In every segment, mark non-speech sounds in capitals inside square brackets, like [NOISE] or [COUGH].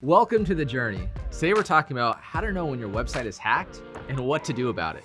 Welcome to The Journey. Today we're talking about how to know when your website is hacked and what to do about it.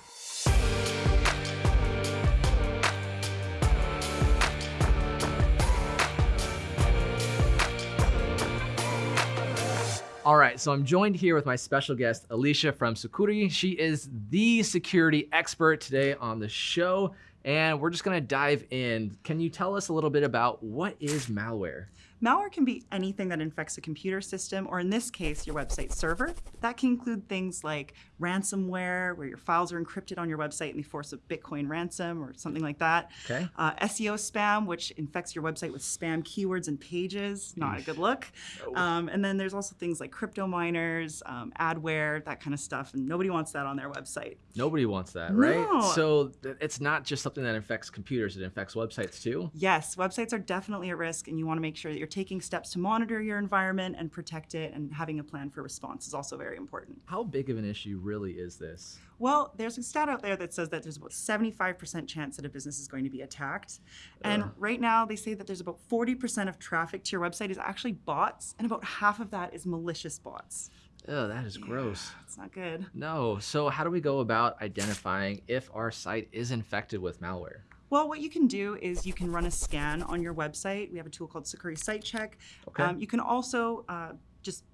All right, so I'm joined here with my special guest, Alicia from Sucuri. She is the security expert today on the show, and we're just gonna dive in. Can you tell us a little bit about what is malware? Malware can be anything that infects a computer system, or in this case, your website server. That can include things like ransomware, where your files are encrypted on your website and they force a Bitcoin ransom or something like that. Okay. Uh, SEO spam, which infects your website with spam keywords and pages. Not a good look. No. Um, and then there's also things like crypto miners, um, adware, that kind of stuff. And nobody wants that on their website. Nobody wants that, right? No. So it's not just something that infects computers, it infects websites too. Yes, websites are definitely at risk, and you want to make sure that you're taking steps to monitor your environment and protect it, and having a plan for response is also very important. How big of an issue really is this? Well, there's a stat out there that says that there's about 75% chance that a business is going to be attacked. And Ugh. right now, they say that there's about 40% of traffic to your website is actually bots, and about half of that is malicious bots. Oh, that is gross. It's not good. No. So how do we go about identifying if our site is infected with malware? Well, what you can do is you can run a scan on your website. We have a tool called Sucuri Site Check. Okay. Um, you can also uh, just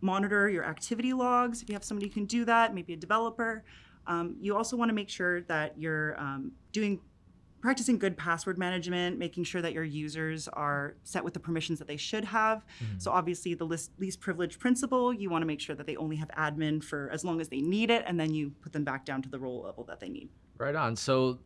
monitor your activity logs. If you have somebody who can do that, maybe a developer. Um, you also want to make sure that you're um, doing practicing good password management, making sure that your users are set with the permissions that they should have. Mm-hmm. So obviously the least, least privilege principle, you want to make sure that they only have admin for as long as they need it, and then you put them back down to the role level that they need. Right on. So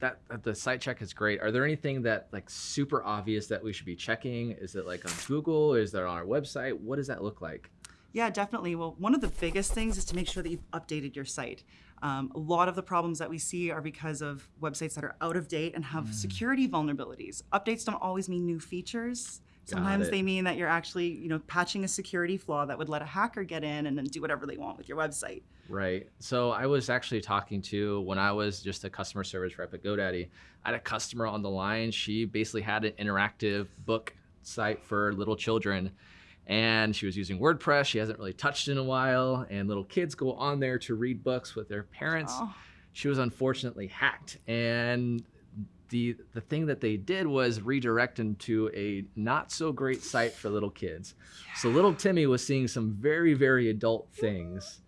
that, the site check is great. Are there anything that like super obvious that we should be checking? Is it like on Google? Is that on our website? What does that look like? Yeah, definitely. Well, one of the biggest things is to make sure that you've updated your site. Um, a lot of the problems that we see are because of websites that are out of date and have security vulnerabilities. Updates don't always mean new features. Sometimes they mean that you're actually, you know, patching a security flaw that would let a hacker get in and then do whatever they want with your website. Right. So I was actually talking to when I was just a customer service rep at GoDaddy. I had a customer on the line. She basically had an interactive book site for little children. And she was using WordPress. She hasn't really touched in a while. And little kids go on there to read books with their parents. Oh. She was unfortunately hacked. And the the thing that they did was redirect them to a not so great site for little kids. So little Timmy was seeing some very very adult things.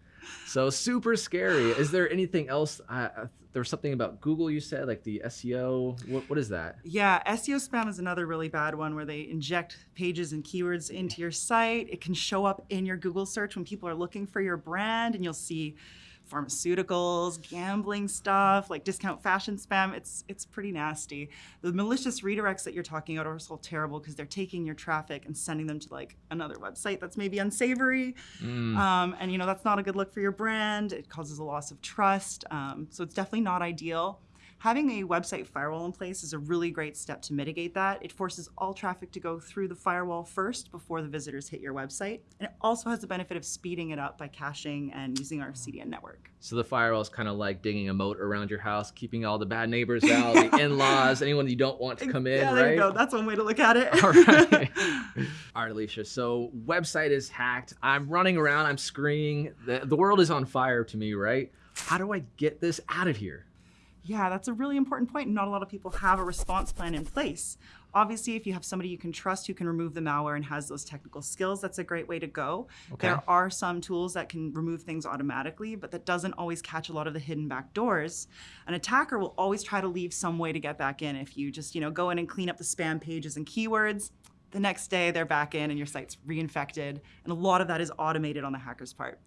So super scary. Is there anything else? Uh, there was something about Google you said, like the SEO. What, what is that? Yeah, SEO spam is another really bad one where they inject pages and keywords into your site. It can show up in your Google search when people are looking for your brand, and you'll see pharmaceuticals, gambling stuff, like discount fashion spam. It's it's pretty nasty. The malicious redirects that you're talking about are also terrible because they're taking your traffic and sending them to like another website that's maybe unsavory. Mm, Um, and you know that's not a good look for your brand. It causes a loss of trust. Um, so it's definitely not ideal. Having a website firewall in place is a really great step to mitigate that. It forces all traffic to go through the firewall first before the visitors hit your website. And it also has the benefit of speeding it up by caching and using our CDN network. so the firewall is kind of like digging a moat around your house, keeping all the bad neighbors out, the [LAUGHS] in-laws, anyone you don't want to come in. yeah, there right? you go. That's one way to look at it. [LAUGHS] All right. [LAUGHS] All right, Alicia. So website is hacked. I'm running around. I'm screaming. The, the world is on fire to me, right? How do I get this out of here? Yeah, that's a really important point. Not a lot of people have a response plan in place. Obviously, if you have somebody you can trust who can remove the malware and has those technical skills, that's a great way to go. Okay. There are some tools that can remove things automatically, but that doesn't always catch a lot of the hidden back doors. An attacker will always try to leave some way to get back in. If you just, you know, go in and clean up the spam pages and keywords, the next day they're back in and your site's reinfected. And a lot of that is automated on the hacker's part.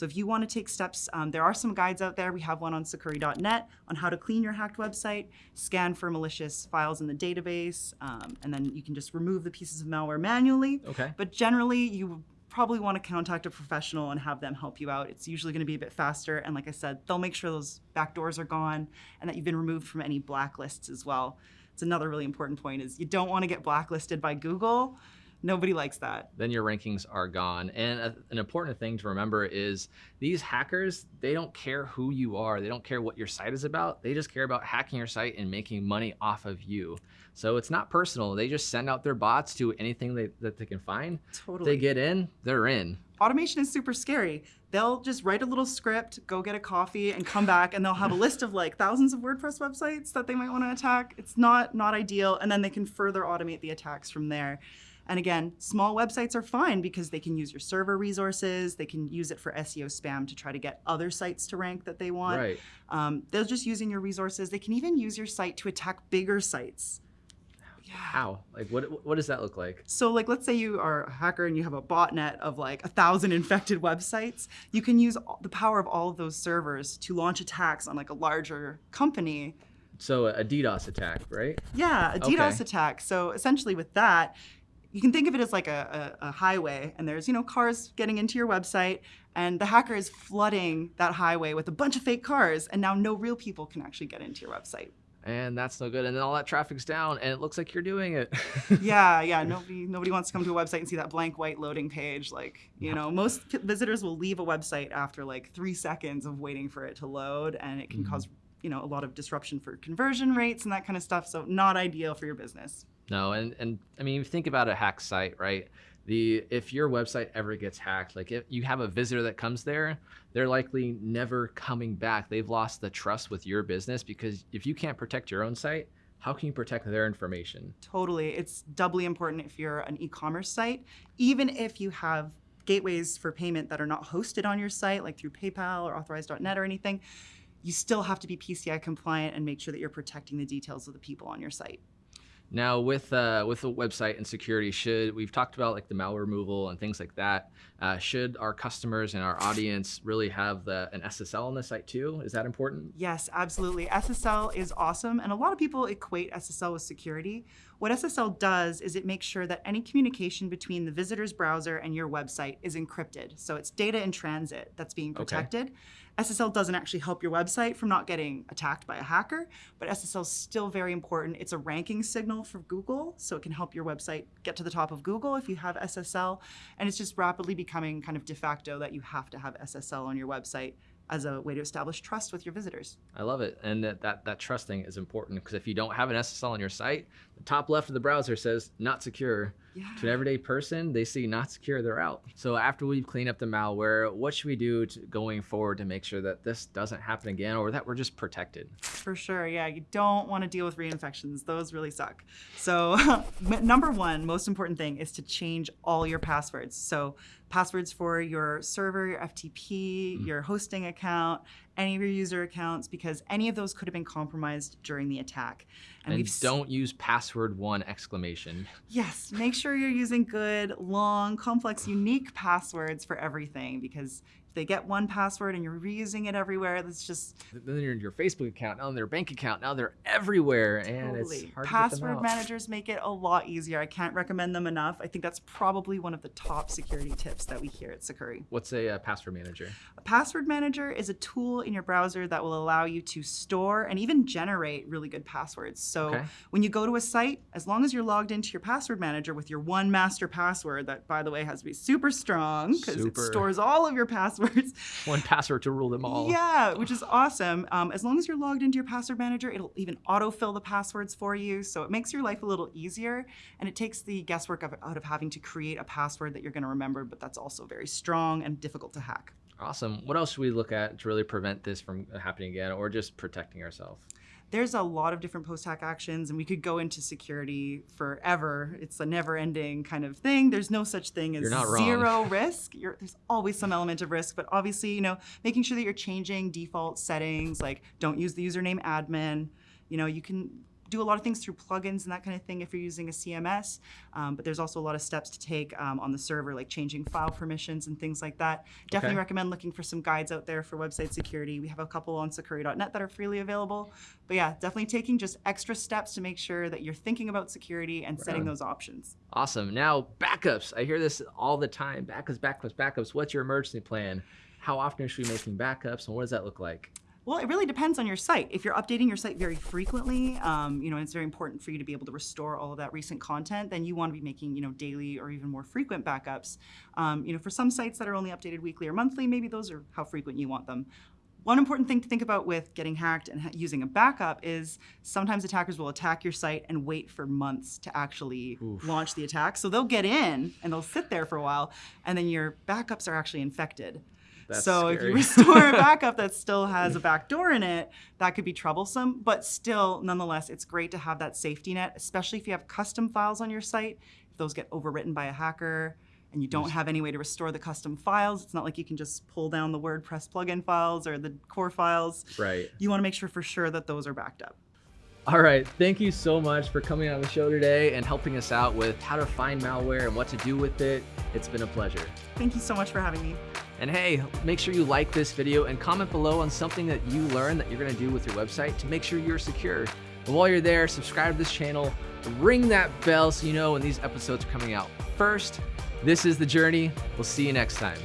So if you want to take steps, um, there are some guides out there. We have one on Sucuri.net on how to clean your hacked website, scan for malicious files in the database, um, and then you can just remove the pieces of malware manually. Okay. But generally, you probably want to contact a professional and have them help you out. It's usually going to be a bit faster. And like I said, they'll make sure those back doors are gone and that you've been removed from any blacklists as well. It's another really important point is you don't want to get blacklisted by Google Nobody likes that. then your rankings are gone. And a, an important thing to remember is these hackers, they don't care who you are. They don't care what your site is about. They just care about hacking your site and making money off of you. So it's not personal. They just send out their bots to anything they, that they can find. Totally. They get in, they're in. automation is super scary. They'll just write a little script, go get a coffee, and come back, and they'll have a [LAUGHS] list of like thousands of WordPress websites that they might want to attack. It's not not ideal, and then they can further automate the attacks from there. And again, small websites are fine because they can use your server resources. They can use it for SEO spam to try to get other sites to rank that they want. Right. Um, they're just using your resources. They can even use your site to attack bigger sites. Yeah. How? Like, what, what does that look like? So, like, let's say you are a hacker and you have a botnet of like a thousand [LAUGHS] infected websites. You can use the power of all of those servers to launch attacks on like a larger company. So a DDoS attack, right? Yeah, a DDoS Okay. attack. So essentially, with that, you can think of it as like a, a, a highway, and there's you know cars getting into your website, and the hacker is flooding that highway with a bunch of fake cars, and now no real people can actually get into your website. And that's no good. And then all that traffic's down, and it looks like you're doing it. [LAUGHS] yeah, yeah. [LAUGHS] Nobody nobody wants to come to a website and see that blank white loading page. Like, you know, most visitors will leave a website after like three seconds of waiting for it to load, and it can mm-hmm. cause you know a lot of disruption for conversion rates and that kind of stuff. So not ideal for your business. No, and and I mean, think about a hack site, right? The if your website ever gets hacked, like if you have a visitor that comes there, they're likely never coming back. They've lost the trust with your business because if you can't protect your own site, how can you protect their information? Totally, it's doubly important if you're an e-commerce site, even if you have gateways for payment that are not hosted on your site, like through PayPal or Authorize.net or anything. You still have to be PCI compliant and make sure that you're protecting the details of the people on your site. Now, with uh, with the website and security, should we've talked about like the malware removal and things like that? Uh, should our customers and our audience really have the, an SSL on the site too? Is that important? Yes, absolutely. SSL is awesome, and a lot of people equate SSL with security. What SSL does is it makes sure that any communication between the visitor's browser and your website is encrypted. So it's data in transit that's being Okay. SSL doesn't actually help your website from not getting attacked by a hacker, but SSL is still very important. It's a ranking signal for Google, so it can help your website get to the top of Google if you have SSL. And it's just rapidly becoming kind of de facto that you have to have SSL on your website as a way to establish trust with your visitors. I love it, and that that, that trusting is important because if you don't have an SSL on your site, the top left of the browser says not secure. Yeah. To an everyday person, they see not secure, they're out. So after we've cleaned up the malware, what should we do to, going forward to make sure that this doesn't happen again, or that we're just protected? For sure, yeah. You don't want to deal with reinfections; those really suck. So, [LAUGHS] number one, most important thing is to change all your passwords. So, passwords for your server, your FTP, mm-hmm. your hosting account, any of your user accounts, because any of those could have been compromised during the attack. And, we've don't use password one exclamation. Yes, make sure you're using good, long, complex, unique passwords for everything because they get one password and you're reusing it everywhere, that's just Then you're in your Facebook account, now in their bank account, now they're everywhere, and totally. it's hard to get them Password managers make it a lot easier. I can't recommend them enough. I think that's probably one of the top security tips that we hear at Sucuri. What's a uh, password manager? A password manager is a tool in your browser that will allow you to store and even generate really good passwords. So Okay. when you go to a site, as long as you're logged into your password manager with your one master password, that by the way has to be super strong because it stores all of your passwords. [LAUGHS] One password to rule them all. Yeah, which is awesome. Um, as long as you're logged into your password manager, it'll even autofill the passwords for you. So it makes your life a little easier and it takes the guesswork of, out of having to create a password that you're going to remember, but that's also very strong and difficult to hack. Awesome. What else should we look at to really prevent this from happening again, or just protecting ourselves? There's a lot of different post hack actions, and we could go into security forever. It's a never ending kind of thing. There's no such thing as You're not wrong. zero risk. You're, there's always some element of risk, but obviously, you know, making sure that you're changing default settings, like don't use the username admin. You know, you can do a lot of things through plugins and that kind of thing if you're using a CMS. Um, but there's also a lot of steps to take um, on the server, like changing file permissions and things like that. Definitely Okay. recommend looking for some guides out there for website security. We have a couple on sucuri.net that are freely available. But yeah, definitely taking just extra steps to make sure that you're thinking about security and setting on. those options. Awesome. Now, backups. I hear this all the time. Backups, backups, backups. What's your emergency plan? How often should we be making backups, and what does that look like? Well, it really depends on your site. If you're updating your site very frequently, um, you know, and it's very important for you to be able to restore all of that recent content, then you want to be making, you know, daily or even more frequent backups. Um, you know, for some sites that are only updated weekly or monthly, maybe those are how frequent you want them. One important thing to think about with getting hacked and ha- using a backup is sometimes attackers will attack your site and wait for months to actually Oof. launch the attack. So they'll get in and they'll sit there for a while, and then your backups are actually infected. That's so if you restore a [LAUGHS] backup that still has a backdoor in it, that could be troublesome. But still, nonetheless, it's great to have that safety net, especially if you have custom files on your site. If those get overwritten by a hacker and you don't have any way to restore the custom files, it's not like you can just pull down the WordPress plugin files or the core files. right. You want to make sure for sure that those are backed up. All right. Thank you so much for coming on the show today and helping us out with how to find malware and what to do with it. It's been a pleasure. Thank you so much for having me. And hey, make sure you like this video and comment below on something that you learned that you're gonna do with your website to make sure you're secure. And while you're there, subscribe to this channel, ring that bell so you know when these episodes are coming out first. This is The Journey. We'll see you next time.